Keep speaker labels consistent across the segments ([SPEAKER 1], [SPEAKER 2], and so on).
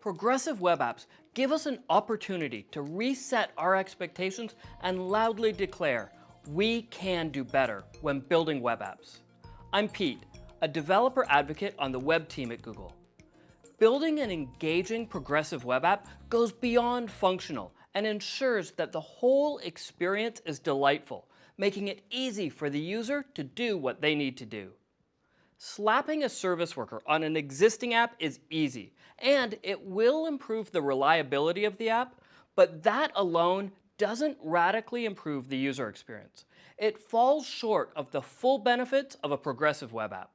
[SPEAKER 1] Progressive web apps give us an opportunity to reset our expectations and loudly declare we can do better when building web apps. I'm Pete, a developer advocate on the web team at Google. Building an engaging progressive web app goes beyond functional and ensures that the whole experience is delightful, making it easy for the user to do what they need to do. Slapping a service worker on an existing app is easy, and it will improve the reliability of the app, but that alone doesn't radically improve the user experience. It falls short of the full benefits of a progressive web app.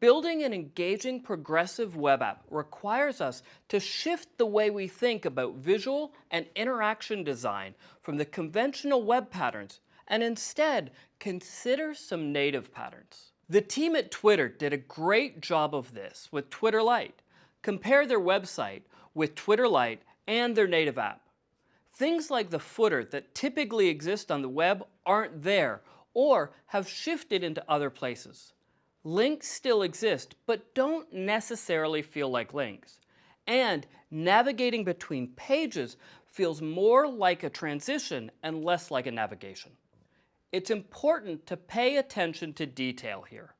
[SPEAKER 1] Building an engaging progressive web app requires us to shift the way we think about visual and interaction design from the conventional web patterns and instead consider some native patterns. The team at Twitter did a great job of this with Twitter Lite. Compare their website with Twitter Lite and their native app. Things like the footer that typically exist on the web aren't there or have shifted into other places. Links still exist, but don't necessarily feel like links. And navigating between pages feels more like a transition and less like a navigation it's important to pay attention to detail here.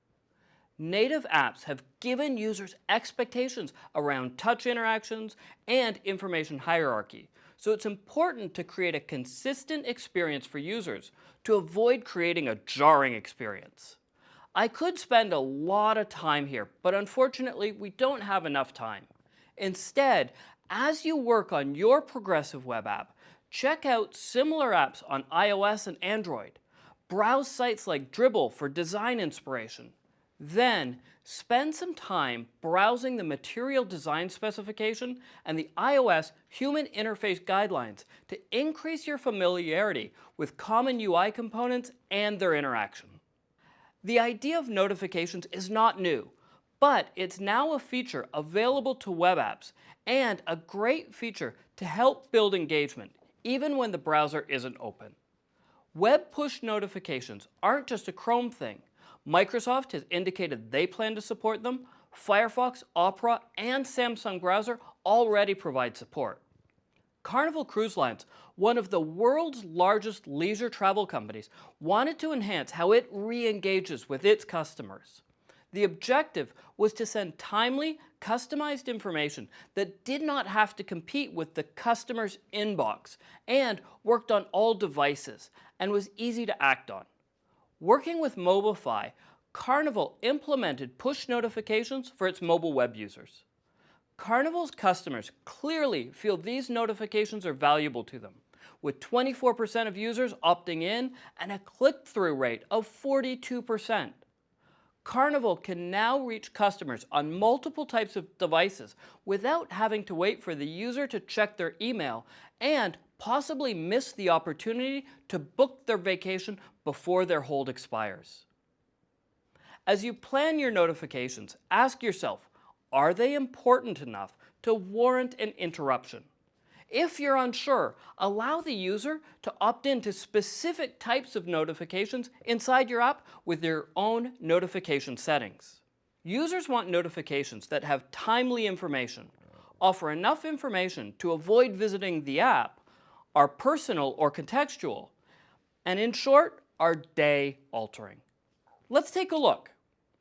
[SPEAKER 1] Native apps have given users expectations around touch interactions and information hierarchy, so it's important to create a consistent experience for users to avoid creating a jarring experience. I could spend a lot of time here, but unfortunately we don't have enough time. Instead, as you work on your progressive web app, check out similar apps on iOS and Android. Browse sites like Dribbble for design inspiration. Then, spend some time browsing the material design specification and the iOS Human Interface Guidelines to increase your familiarity with common UI components and their interaction. The idea of notifications is not new, but it's now a feature available to web apps and a great feature to help build engagement, even when the browser isn't open. Web push notifications aren't just a Chrome thing. Microsoft has indicated they plan to support them. Firefox, Opera, and Samsung Browser already provide support. Carnival Cruise Lines, one of the world's largest leisure travel companies, wanted to enhance how it re-engages with its customers. The objective was to send timely, customized information that did not have to compete with the customer's inbox and worked on all devices and was easy to act on. Working with Mobify, Carnival implemented push notifications for its mobile web users. Carnival's customers clearly feel these notifications are valuable to them, with 24% of users opting in and a click-through rate of 42%. Carnival can now reach customers on multiple types of devices without having to wait for the user to check their email and possibly miss the opportunity to book their vacation before their hold expires. As you plan your notifications, ask yourself, are they important enough to warrant an interruption? If you're unsure, allow the user to opt in to specific types of notifications inside your app with your own notification settings. Users want notifications that have timely information, offer enough information to avoid visiting the app, are personal or contextual, and in short, are day altering. Let's take a look.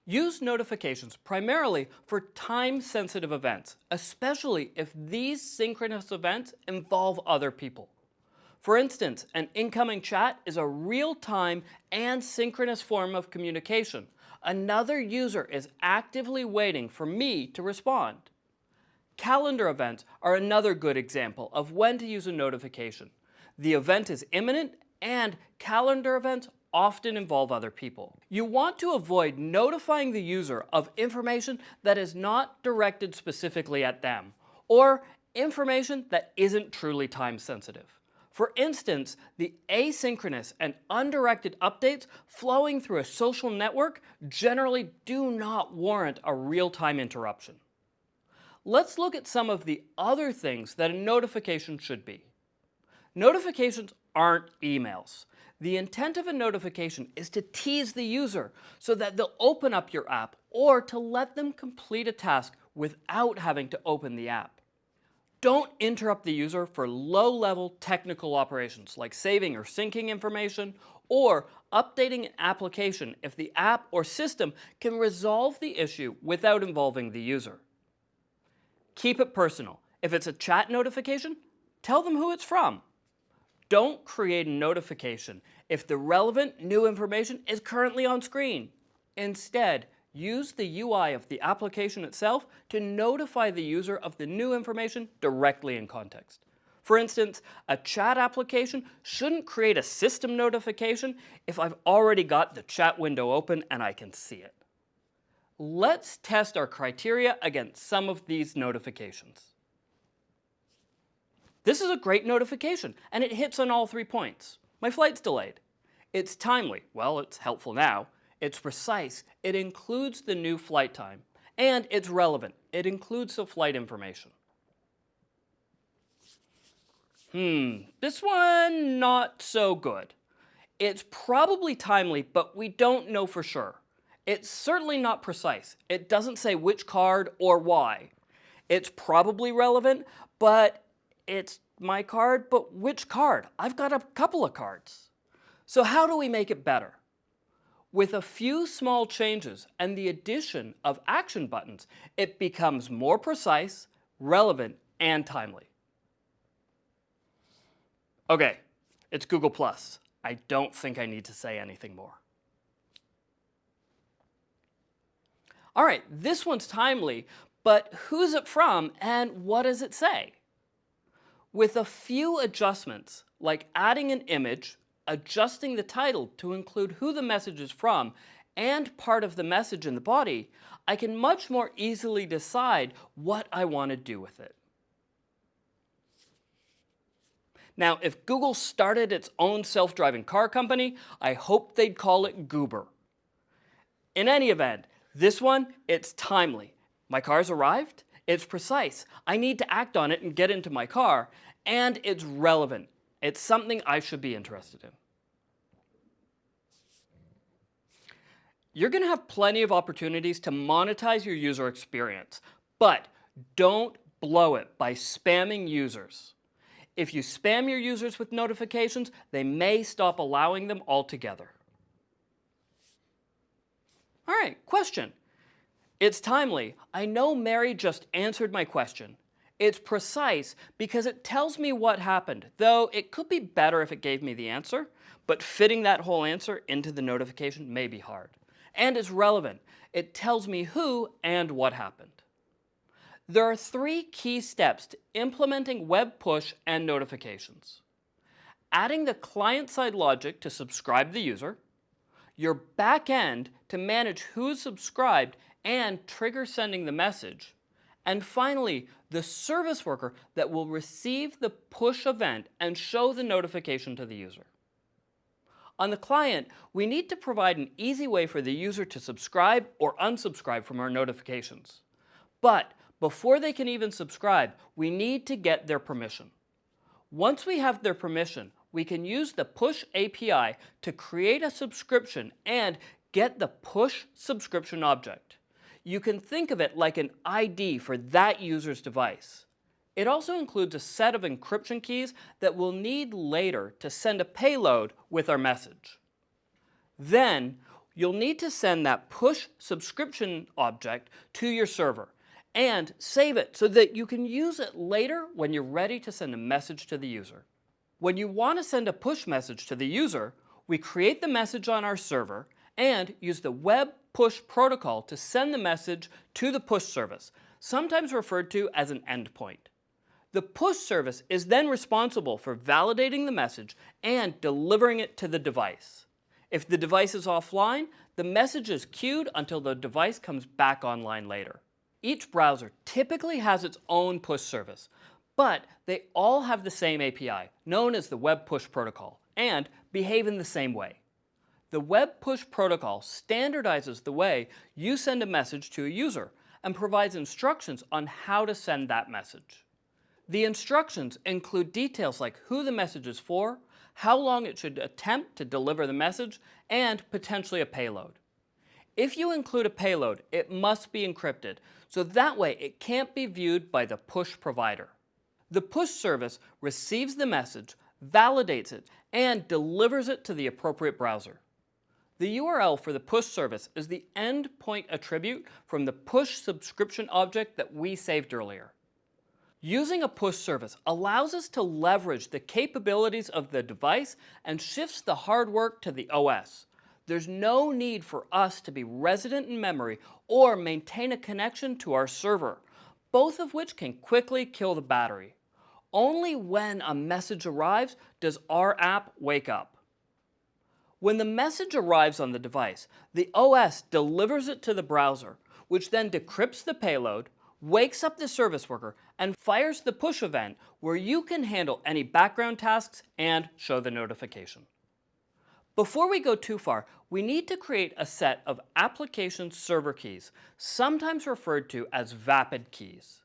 [SPEAKER 1] Use notifications primarily for time-sensitive events, especially if these synchronous events involve other people. For instance, an incoming chat is a real-time and synchronous form of communication. Another user is actively waiting for me to respond. Calendar events are another good example of when to use a notification. The event is imminent and calendar events often involve other people. You want to avoid notifying the user of information that is not directed specifically at them or information that isn't truly time sensitive. For instance, the asynchronous and undirected updates flowing through a social network generally do not warrant a real-time interruption. Let's look at some of the other things that a notification should be. Notifications aren't emails. The intent of a notification is to tease the user so that they'll open up your app or to let them complete a task without having to open the app. Don't interrupt the user for low-level technical operations like saving or syncing information or updating an application if the app or system can resolve the issue without involving the user. Keep it personal. If it's a chat notification, tell them who it's from. Don't create a notification if the relevant new information is currently on screen. Instead, use the UI of the application itself to notify the user of the new information directly in context. For instance, a chat application shouldn't create a system notification if I've already got the chat window open and I can see it. Let's test our criteria against some of these notifications. This is a great notification, and it hits on all three points. My flight's delayed. It's timely. Well, it's helpful now. It's precise. It includes the new flight time. And it's relevant. It includes the flight information. Hmm, this one not so good. It's probably timely, but we don't know for sure. It's certainly not precise. It doesn't say which card or why. It's probably relevant, but it's my card, but which card? I've got a couple of cards. So how do we make it better? With a few small changes and the addition of action buttons, it becomes more precise, relevant, and timely. Okay, it's Google+. I don't think I need to say anything more. All right, this one's timely, but who's it from and what does it say? With a few adjustments, like adding an image, adjusting the title to include who the message is from, and part of the message in the body, I can much more easily decide what I want to do with it. Now, if Google started its own self-driving car company, I hope they'd call it Goober. In any event, this one, it's timely. My car's arrived, it's precise. I need to act on it and get into my car, and it's relevant. It's something I should be interested in. You're going to have plenty of opportunities to monetize your user experience, but don't blow it by spamming users. If you spam your users with notifications, they may stop allowing them altogether. All right, question. It's timely. I know Mary just answered my question. It's precise because it tells me what happened, though it could be better if it gave me the answer, but fitting that whole answer into the notification may be hard. And it's relevant. It tells me who and what happened. There are three key steps to implementing web push and notifications. Adding the client-side logic to subscribe the user, your back end to manage who's subscribed and trigger sending the message, and finally, the service worker that will receive the push event and show the notification to the user. On the client, we need to provide an easy way for the user to subscribe or unsubscribe from our notifications. But before they can even subscribe, we need to get their permission. Once we have their permission, we can use the Push API to create a subscription and get the Push subscription object. You can think of it like an ID for that user's device. It also includes a set of encryption keys that we'll need later to send a payload with our message. Then, you'll need to send that push subscription object to your server and save it so that you can use it later when you're ready to send a message to the user. When you want to send a push message to the user, we create the message on our server and use the web push protocol to send the message to the push service, sometimes referred to as an endpoint. The push service is then responsible for validating the message and delivering it to the device. If the device is offline, the message is queued until the device comes back online later. Each browser typically has its own push service, but they all have the same API, known as the Web Push Protocol, and behave in the same way. The Web Push Protocol standardizes the way you send a message to a user and provides instructions on how to send that message. The instructions include details like who the message is for, how long it should attempt to deliver the message, and potentially a payload. If you include a payload, it must be encrypted, so that way it can't be viewed by the push provider. The push service receives the message, validates it, and delivers it to the appropriate browser. The URL for the push service is the endpoint attribute from the push subscription object that we saved earlier. Using a push service allows us to leverage the capabilities of the device and shifts the hard work to the OS. There's no need for us to be resident in memory or maintain a connection to our server, both of which can quickly kill the battery. Only when a message arrives does our app wake up. When the message arrives on the device, the OS delivers it to the browser, which then decrypts the payload, wakes up the service worker, and fires the push event where you can handle any background tasks and show the notification. Before we go too far, we need to create a set of application server keys, sometimes referred to as VAPID keys.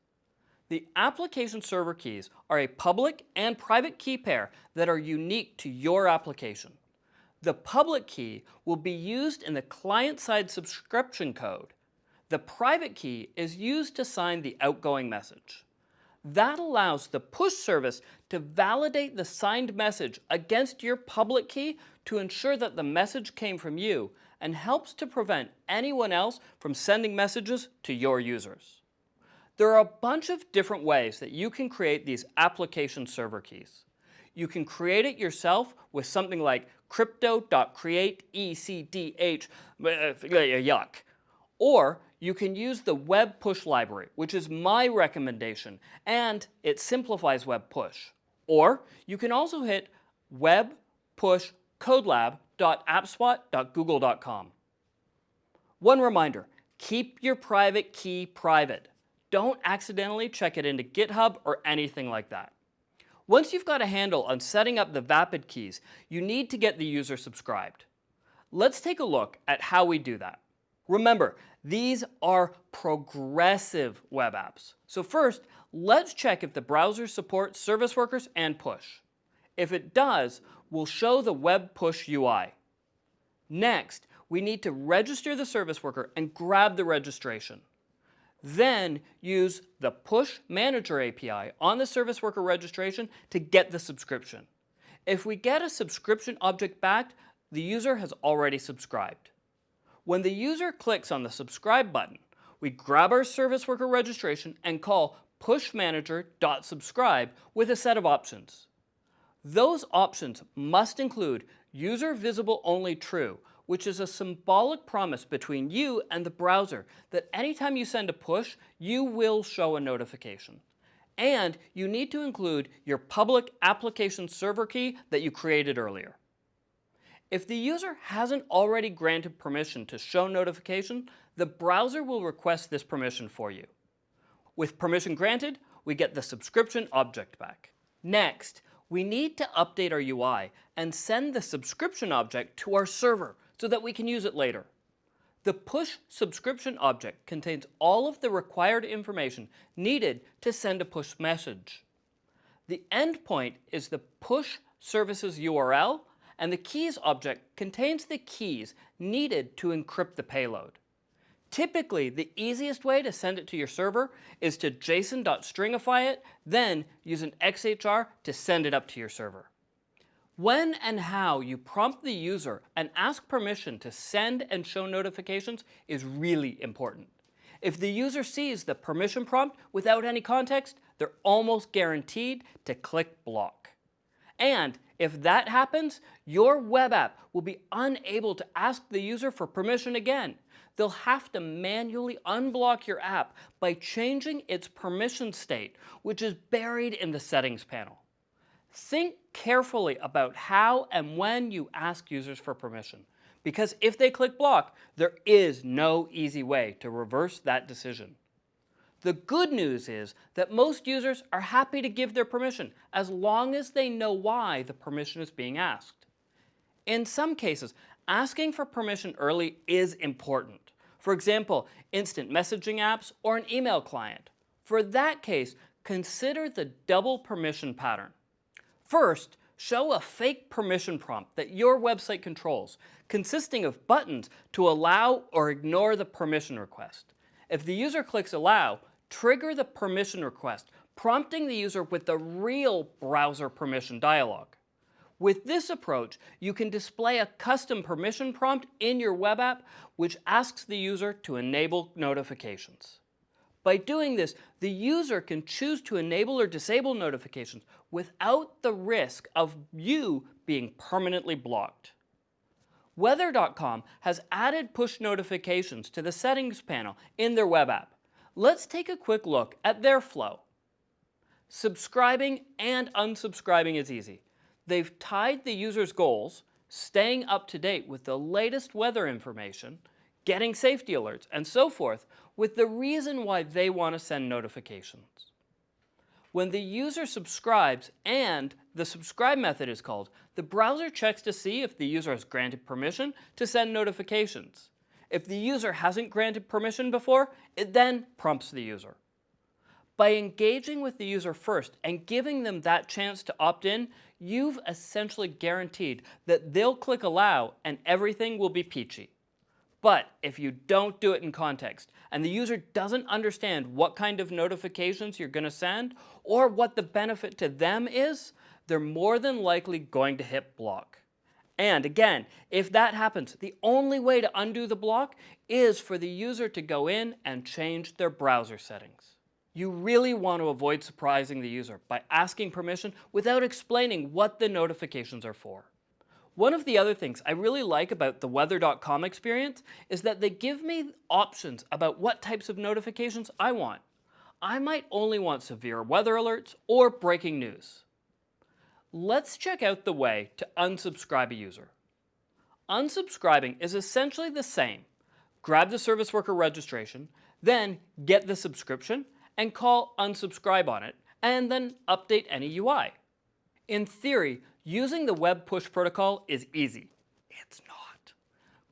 [SPEAKER 1] The application server keys are a public and private key pair that are unique to your application. The public key will be used in the client-side subscription code. The private key is used to sign the outgoing message. That allows the push service to validate the signed message against your public key to ensure that the message came from you and helps to prevent anyone else from sending messages to your users. There are a bunch of different ways that you can create these application server keys. You can create it yourself with something like crypto.createecdh, uh, yuck. Or you can use the web push library, which is my recommendation, and it simplifies web push. Or you can also hit web push codelab.appspot.google.com. One reminder, keep your private key private. Don't accidentally check it into GitHub or anything like that. Once you've got a handle on setting up the Vapid keys, you need to get the user subscribed. Let's take a look at how we do that. Remember, these are progressive web apps. So first, let's check if the browser supports service workers and push. If it does, we'll show the web push UI. Next, we need to register the service worker and grab the registration. Then use the Push Manager API on the service worker registration to get the subscription. If we get a subscription object back, the user has already subscribed. When the user clicks on the subscribe button, we grab our service worker registration and call pushmanager.subscribe with a set of options. Those options must include user visible only true, which is a symbolic promise between you and the browser that anytime you send a push, you will show a notification. And you need to include your public application server key that you created earlier. If the user hasn't already granted permission to show notification, the browser will request this permission for you. With permission granted, we get the subscription object back. Next, we need to update our UI and send the subscription object to our server so that we can use it later. The push subscription object contains all of the required information needed to send a push message. The endpoint is the push services URL and the keys object contains the keys needed to encrypt the payload. Typically, the easiest way to send it to your server is to json.stringify it, then use an XHR to send it up to your server. When and how you prompt the user and ask permission to send and show notifications is really important. If the user sees the permission prompt without any context, they're almost guaranteed to click block. And if that happens, your web app will be unable to ask the user for permission again. They'll have to manually unblock your app by changing its permission state, which is buried in the settings panel. Think carefully about how and when you ask users for permission, because if they click block, there is no easy way to reverse that decision. The good news is that most users are happy to give their permission as long as they know why the permission is being asked. In some cases, asking for permission early is important. For example, instant messaging apps or an email client. For that case, consider the double permission pattern. First, show a fake permission prompt that your website controls, consisting of buttons to allow or ignore the permission request. If the user clicks allow, trigger the permission request, prompting the user with the real browser permission dialog. With this approach, you can display a custom permission prompt in your web app which asks the user to enable notifications. By doing this, the user can choose to enable or disable notifications without the risk of you being permanently blocked. Weather.com has added push notifications to the settings panel in their web app. Let's take a quick look at their flow. Subscribing and unsubscribing is easy. They've tied the user's goals, staying up to date with the latest weather information, getting safety alerts, and so forth, with the reason why they want to send notifications. When the user subscribes and the subscribe method is called, the browser checks to see if the user has granted permission to send notifications. If the user hasn't granted permission before, it then prompts the user. By engaging with the user first and giving them that chance to opt in, you've essentially guaranteed that they'll click allow and everything will be peachy. But if you don't do it in context and the user doesn't understand what kind of notifications you're going to send or what the benefit to them is, they're more than likely going to hit block. And again, if that happens, the only way to undo the block is for the user to go in and change their browser settings. You really want to avoid surprising the user by asking permission without explaining what the notifications are for. One of the other things I really like about the weather.com experience is that they give me options about what types of notifications I want. I might only want severe weather alerts or breaking news. Let's check out the way to unsubscribe a user. Unsubscribing is essentially the same. Grab the service worker registration, then get the subscription and call unsubscribe on it, and then update any UI. In theory, Using the web push protocol is easy. It's not.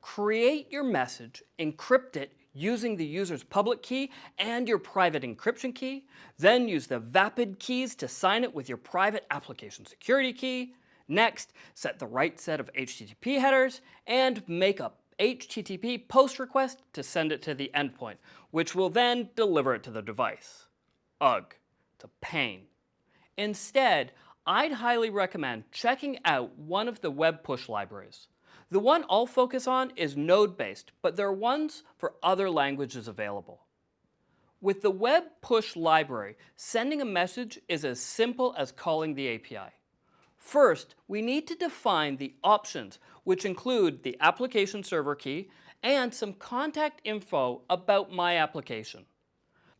[SPEAKER 1] Create your message, encrypt it using the user's public key and your private encryption key, then use the VAPID keys to sign it with your private application security key. Next, set the right set of HTTP headers and make a HTTP post request to send it to the endpoint, which will then deliver it to the device. Ugh, it's a pain. Instead, I'd highly recommend checking out one of the web push libraries. The one I'll focus on is node-based, but there are ones for other languages available. With the web push library, sending a message is as simple as calling the API. First, we need to define the options, which include the application server key and some contact info about my application.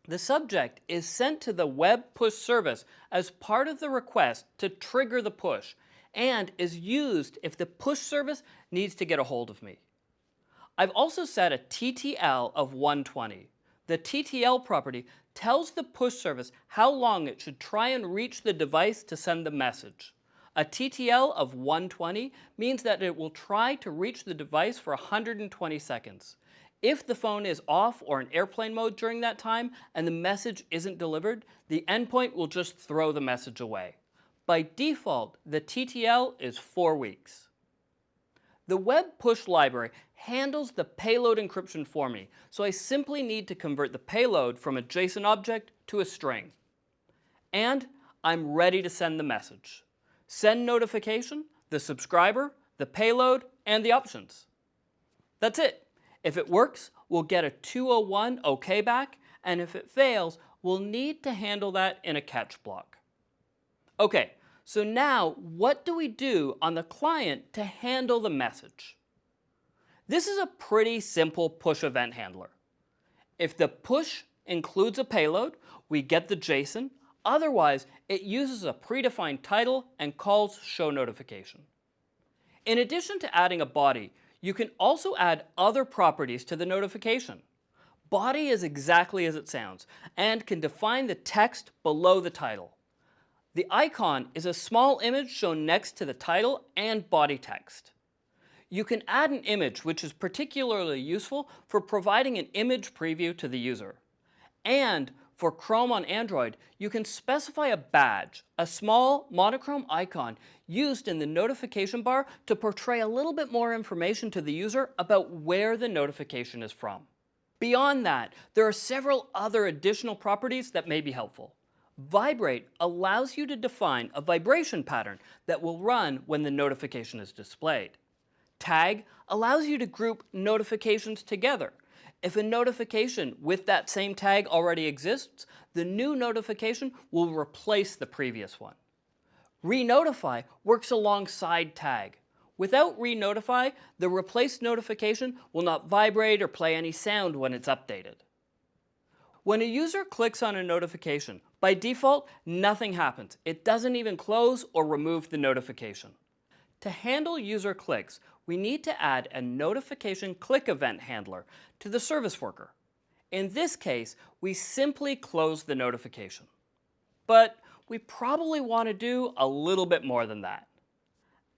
[SPEAKER 1] The subject is sent to the web push service as part of the request to trigger the push and is used if the push service needs to get a hold of me. I've also set a TTL of 120. The TTL property tells the push service how long it should try and reach the device to send the message. A TTL of 120 means that it will try to reach the device for 120 seconds. If the phone is off or in airplane mode during that time and the message isn't delivered, the endpoint will just throw the message away. By default, the TTL is four weeks. The web push library handles the payload encryption for me, so I simply need to convert the payload from a JSON object to a string. And I'm ready to send the message. Send notification, the subscriber, the payload, and the options. That's it. If it works, we'll get a 201 OK back, and if it fails, we'll need to handle that in a catch block. Okay, so now what do we do on the client to handle the message? This is a pretty simple push event handler. If the push includes a payload, we get the JSON. Otherwise, it uses a predefined title and calls show notification. In addition to adding a body, you can also add other properties to the notification. Body is exactly as it sounds and can define the text below the title. The icon is a small image shown next to the title and body text. You can add an image which is particularly useful for providing an image preview to the user. And For Chrome on Android, you can specify a badge, a small monochrome icon used in the notification bar to portray a little bit more information to the user about where the notification is from. Beyond that, there are several other additional properties that may be helpful. Vibrate allows you to define a vibration pattern that will run when the notification is displayed. Tag allows you to group notifications together. If a notification with that same tag already exists, the new notification will replace the previous one. Re-notify works alongside tag. Without re-notify, the replaced notification will not vibrate or play any sound when it's updated. When a user clicks on a notification, by default, nothing happens. It doesn't even close or remove the notification. To handle user clicks, we need to add a notification click event handler to the service worker. In this case, we simply close the notification. But we probably want to do a little bit more than that.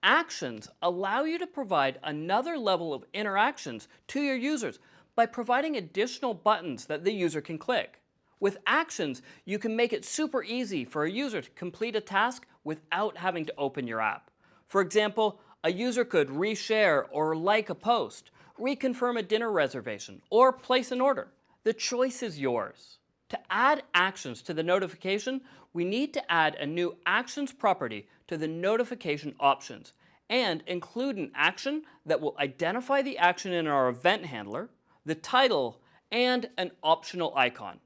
[SPEAKER 1] Actions allow you to provide another level of interactions to your users by providing additional buttons that the user can click. With actions, you can make it super easy for a user to complete a task without having to open your app. For example, a user could reshare or like a post, reconfirm a dinner reservation, or place an order. The choice is yours. To add actions to the notification, we need to add a new Actions property to the notification options and include an action that will identify the action in our event handler, the title, and an optional icon.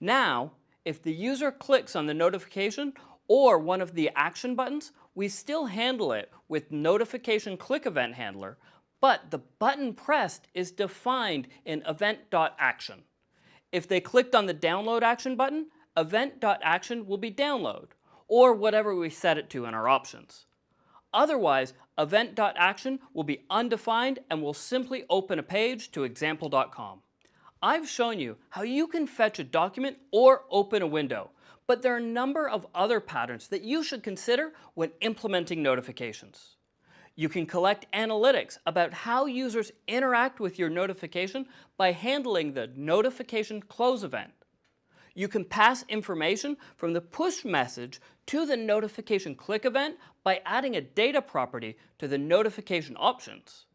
[SPEAKER 1] Now, if the user clicks on the notification or one of the action buttons, we still handle it with notification click event handler, but the button pressed is defined in event.action. If they clicked on the download action button, event.action will be download, or whatever we set it to in our options. Otherwise, event.action will be undefined and will simply open a page to example.com. I've shown you how you can fetch a document or open a window, but there are a number of other patterns that you should consider when implementing notifications. You can collect analytics about how users interact with your notification by handling the notification close event. You can pass information from the push message to the notification click event by adding a data property to the notification options.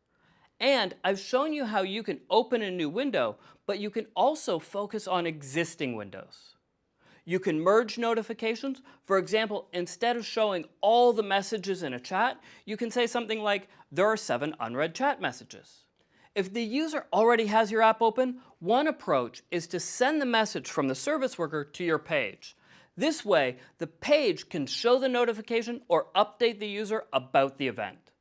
[SPEAKER 1] And I've shown you how you can open a new window, but you can also focus on existing windows. You can merge notifications. For example, instead of showing all the messages in a chat, you can say something like, there are seven unread chat messages. If the user already has your app open, one approach is to send the message from the service worker to your page. This way, the page can show the notification or update the user about the event.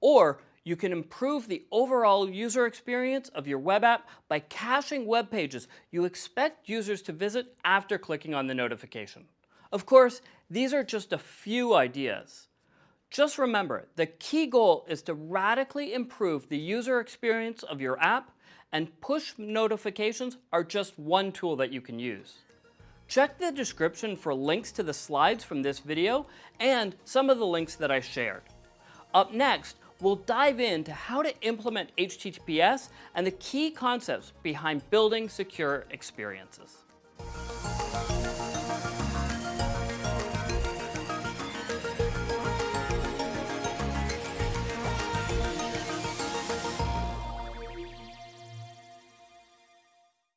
[SPEAKER 1] Or you can improve the overall user experience of your web app by caching web pages you expect users to visit after clicking on the notification. Of course, these are just a few ideas. Just remember, the key goal is to radically improve the user experience of your app and push notifications are just one tool that you can use. Check the description for links to the slides from this video and some of the links that I shared. Up next, we'll dive into how to implement HTTPS and the key concepts behind building secure experiences.